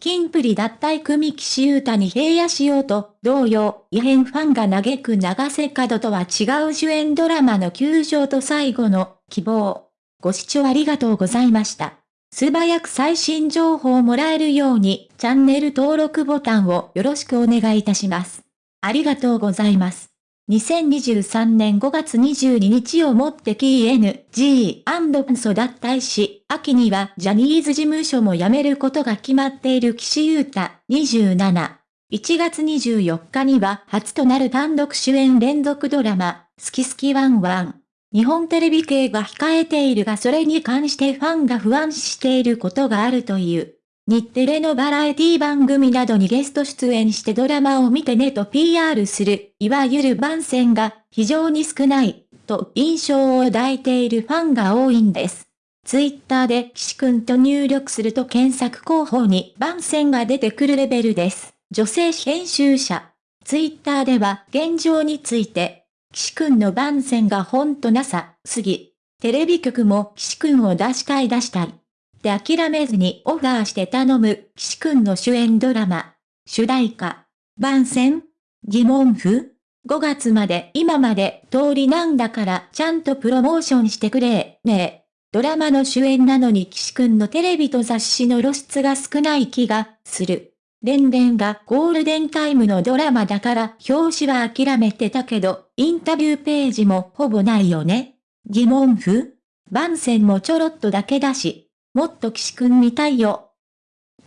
キンプリ脱退組岸優太に平野しようと、同様、異変ファンが嘆く長瀬角とは違う主演ドラマの球場と最後の希望。ご視聴ありがとうございました。素早く最新情報をもらえるように、チャンネル登録ボタンをよろしくお願いいたします。ありがとうございます。2023年5月22日をもって KNG& ソ脱退し、秋にはジャニーズ事務所も辞めることが決まっている岸優太27。1月24日には初となる単独主演連続ドラマ、好き好きワンワン。日本テレビ系が控えているがそれに関してファンが不安視していることがあるという。日テレのバラエティ番組などにゲスト出演してドラマを見てねと PR する、いわゆる番宣が非常に少ない、と印象を抱いているファンが多いんです。ツイッターで岸くんと入力すると検索候補に番宣が出てくるレベルです。女性編集者。ツイッターでは現状について、岸くんの番宣がほんとなさ、すぎ。テレビ局も岸くんを出したい出したい。で諦めずにオファーして頼む、岸くんの主演ドラマ。主題歌。番宣疑問符 ?5 月まで今まで通りなんだからちゃんとプロモーションしてくれ、ねえ。ドラマの主演なのに岸くんのテレビと雑誌の露出が少ない気がする。連々がゴールデンタイムのドラマだから表紙は諦めてたけど、インタビューページもほぼないよね。疑問符番宣もちょろっとだけだし、もっと岸くん見たいよ。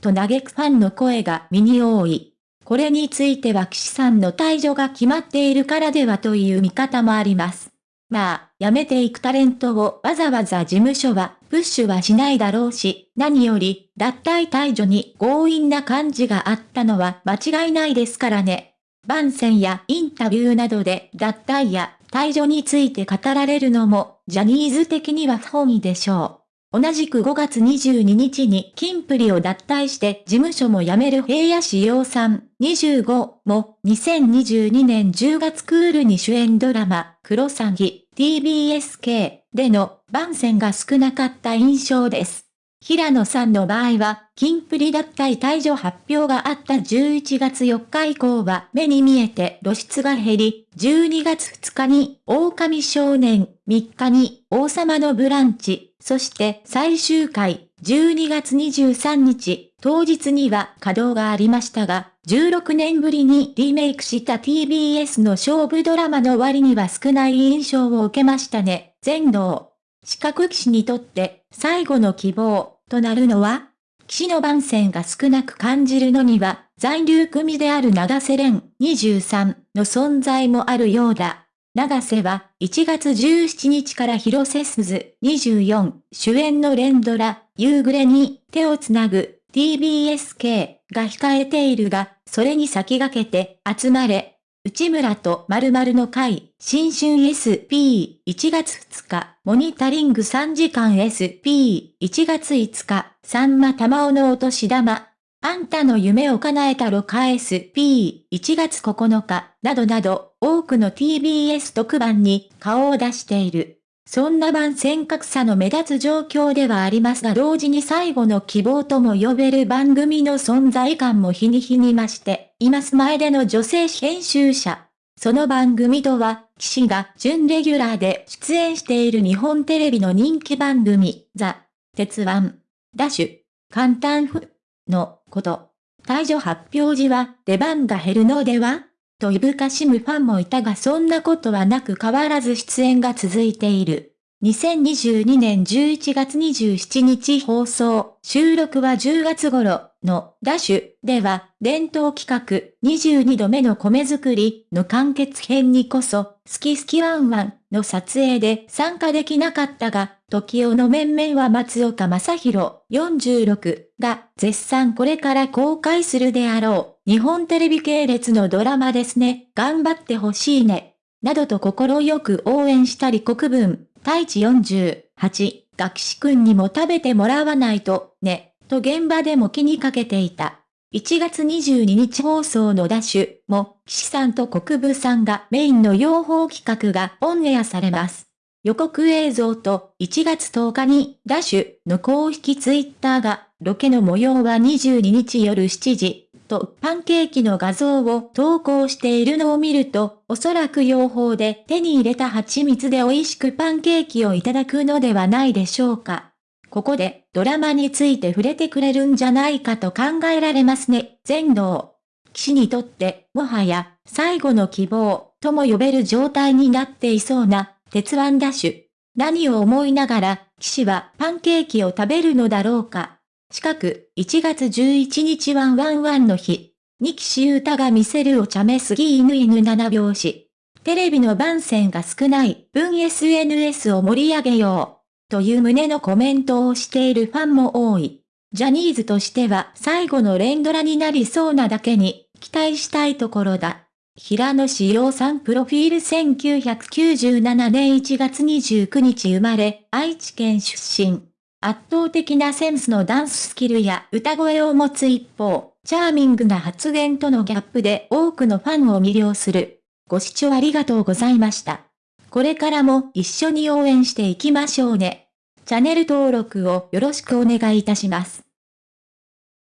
と嘆くファンの声が身に多い。これについては岸さんの退場が決まっているからではという見方もあります。まあ、辞めていくタレントをわざわざ事務所はプッシュはしないだろうし、何より脱退退場に強引な感じがあったのは間違いないですからね。番宣やインタビューなどで脱退や退場について語られるのもジャニーズ的には不本意でしょう。同じく5月22日に金プリを脱退して事務所も辞める平野志陽さん25も2022年10月クールに主演ドラマクロサギ TBSK での番宣が少なかった印象です。平野さんの場合は、キンプリ脱退退場発表があった11月4日以降は目に見えて露出が減り、12月2日に狼少年、3日に王様のブランチ、そして最終回、12月23日、当日には稼働がありましたが、16年ぶりにリメイクした TBS の勝負ドラマの割には少ない印象を受けましたね。全能。四角騎士にとって最後の希望となるのは騎士の番宣が少なく感じるのには在留組である長瀬廉23の存在もあるようだ。長瀬は1月17日から広瀬すず24主演の連ドラ夕暮れに手をつなぐ TBSK が控えているが、それに先駆けて集まれ内村と〇〇の会、新春 SP1 月2日、モニタリング3時間 SP1 月5日、さんま玉尾のお年玉、あんたの夢を叶えたろか SP1 月9日、などなど、多くの TBS 特番に顔を出している。そんな番宣格差の目立つ状況ではありますが同時に最後の希望とも呼べる番組の存在感も日に日に増しています前での女性編集者。その番組とは、騎士が準レギュラーで出演している日本テレビの人気番組、ザ・鉄腕、ダッシュ、簡単フのこと。退場発表時は出番が減るのでは？といぶかしむファンもいたがそんなことはなく変わらず出演が続いている。2022年11月27日放送、収録は10月頃のダッシュでは、伝統企画22度目の米作りの完結編にこそ、好き好きワンワンの撮影で参加できなかったが、時代の面々は松岡正宏46が絶賛これから公開するであろう。日本テレビ系列のドラマですね。頑張ってほしいね。などと心よく応援したり国分。太一48、が岸くんにも食べてもらわないと、ね、と現場でも気にかけていた。1月22日放送のダッシュも、岸さんと国分さんがメインの養蜂企画がオンエアされます。予告映像と1月10日にダッシュの公式ツイッターがロケの模様は22日夜7時とパンケーキの画像を投稿しているのを見るとおそらく養蜂で手に入れた蜂蜜で美味しくパンケーキをいただくのではないでしょうか。ここでドラマについて触れてくれるんじゃないかと考えられますね。全能。騎士にとってもはや最後の希望とも呼べる状態になっていそうな鉄腕ダッシュ。何を思いながら、騎士はパンケーキを食べるのだろうか。近く、1月11日ワンワンワンの日。に岸優太が見せるお茶目すぎ犬犬七拍子。テレビの番宣が少ない分 SNS を盛り上げよう。という旨のコメントをしているファンも多い。ジャニーズとしては最後の連ドラになりそうなだけに、期待したいところだ。平野志陽さんプロフィール1997年1月29日生まれ、愛知県出身。圧倒的なセンスのダンススキルや歌声を持つ一方、チャーミングな発言とのギャップで多くのファンを魅了する。ご視聴ありがとうございました。これからも一緒に応援していきましょうね。チャンネル登録をよろしくお願いいたします。